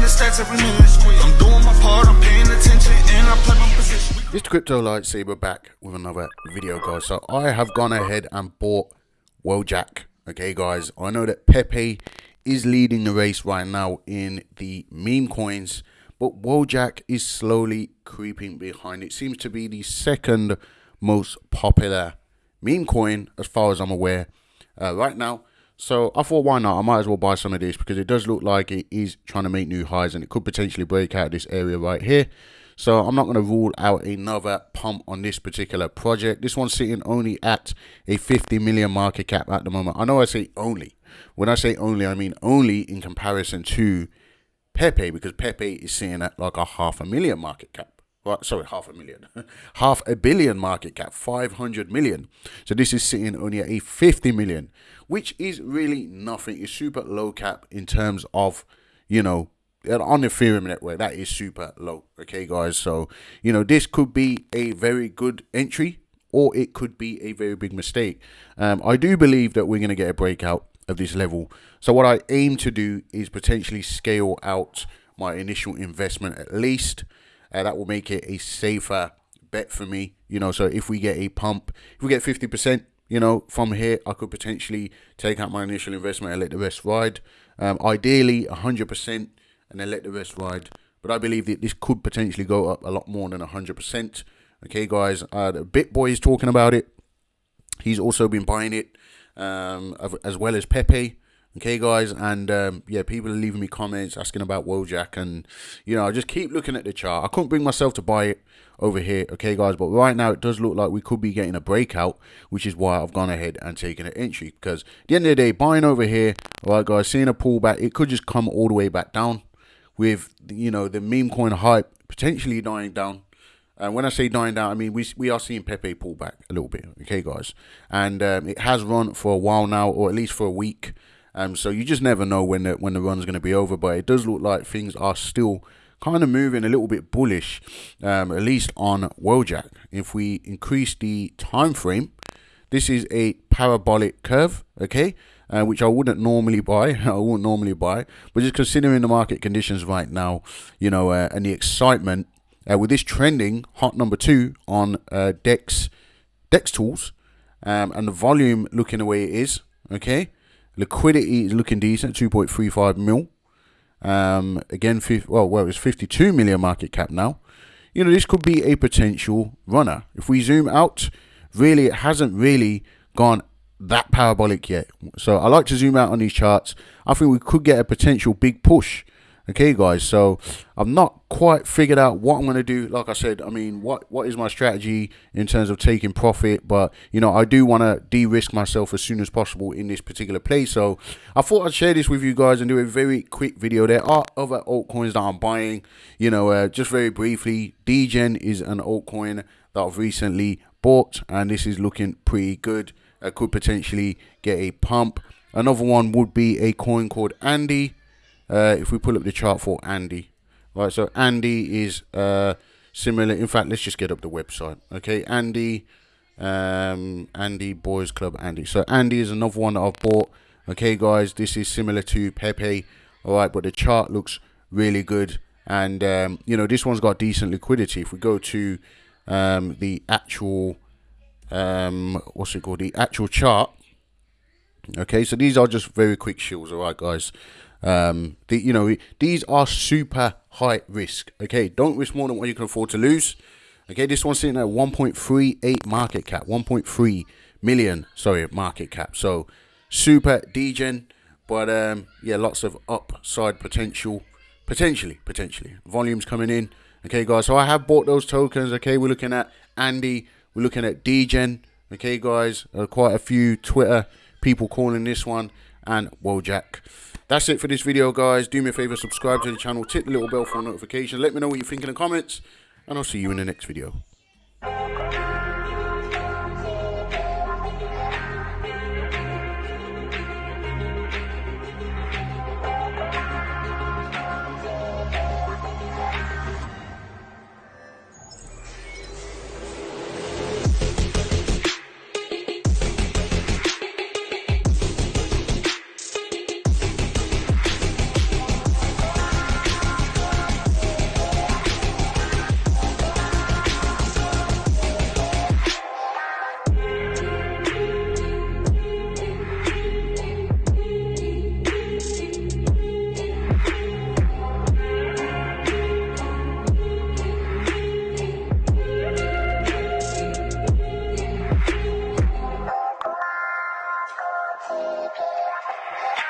the stats every minute. I'm doing my part, I'm paying attention, and I play my position. It's Crypto Lightsaber back with another video, guys. So I have gone ahead and bought Wojak. Okay, guys. I know that Pepe is leading the race right now in the meme coins, but Wojak is slowly creeping behind. It seems to be the second most popular meme coin, as far as I'm aware, uh, right now. So I thought, why not? I might as well buy some of this because it does look like it is trying to make new highs and it could potentially break out this area right here. So I'm not going to rule out another pump on this particular project. This one's sitting only at a 50 million market cap at the moment. I know I say only. When I say only, I mean only in comparison to Pepe because Pepe is sitting at like a half a million market cap. Right, sorry, half a million, half a billion market cap, 500 million. So this is sitting only at a 50 million, which is really nothing. It's super low cap in terms of, you know, on the Ethereum network, that is super low. Okay, guys. So, you know, this could be a very good entry or it could be a very big mistake. Um, I do believe that we're going to get a breakout of this level. So what I aim to do is potentially scale out my initial investment at least. Uh, that will make it a safer bet for me. You know, so if we get a pump, if we get 50%, you know, from here, I could potentially take out my initial investment and let the rest ride. Um, ideally, 100% and then let the rest ride. But I believe that this could potentially go up a lot more than 100%. Okay, guys, uh, the BitBoy is talking about it. He's also been buying it, um, as well as Pepe. Okay, guys, and um, yeah, people are leaving me comments asking about Wojak, and you know, I just keep looking at the chart. I couldn't bring myself to buy it over here, okay, guys, but right now it does look like we could be getting a breakout, which is why I've gone ahead and taken an entry because at the end of the day, buying over here, all right, guys, seeing a pullback, it could just come all the way back down with you know the meme coin hype potentially dying down. And when I say dying down, I mean we we are seeing Pepe pull back a little bit, okay, guys. And um, it has run for a while now, or at least for a week. Um, so you just never know when the when the run's going to be over. But it does look like things are still kind of moving a little bit bullish, um, at least on Wojak. If we increase the time frame, this is a parabolic curve, okay uh, which I wouldn't normally buy. I wouldn't normally buy, but just considering the market conditions right now, you know, uh, and the excitement uh, with this trending hot number two on uh, Dex Dex tools, um, and the volume looking the way it is. Okay, liquidity is looking decent, two point three five mil. Um, again, well, well, it's fifty two million market cap now. You know, this could be a potential runner. If we zoom out, really, it hasn't really gone that parabolic yet. So I like to zoom out on these charts. I think we could get a potential big push. Okay, guys. So I've not quite figured out what I'm going to do. Like I said, I mean, what what is my strategy in terms of taking profit? But you know, I do want to de-risk myself as soon as possible in this particular play. So I thought I'd share this with you guys and do a very quick video. There are other altcoins that I'm buying. You know, uh, just very briefly, Degen is an altcoin that I've recently bought, and this is looking pretty good uh, could potentially get a pump. Another one would be a coin called Andy. Uh, if we pull up the chart for Andy, right? So Andy is uh, similar. In fact, let's just get up the website. Okay, Andy, um, Andy Boys Club Andy. So Andy is another one that I've bought. Okay, guys, this is similar to Pepe. All right, but the chart looks really good, and um, you know this one's got decent liquidity. If we go to um, the actual um, what's it called? The actual chart. Okay, so these are just very quick shills, all right, guys. Um, the, you know, these are super high risk. Okay, don't risk more than what you can afford to lose. Okay, this one's sitting at 1.38 market cap, 1.3 million, sorry, market cap. So super degen, but um, yeah, lots of upside potential, potentially, potentially. Volumes coming in. Okay, guys, so I have bought those tokens. Okay, we're looking at Andy we're looking at Degen. Okay, guys, uh, quite a few Twitter people calling this one and Wojak. That's it for this video, guys. Do me a favor, subscribe to the channel, tick the little bell for notifications. Let me know what you think in the comments, and I'll see you in the next video. Thank you.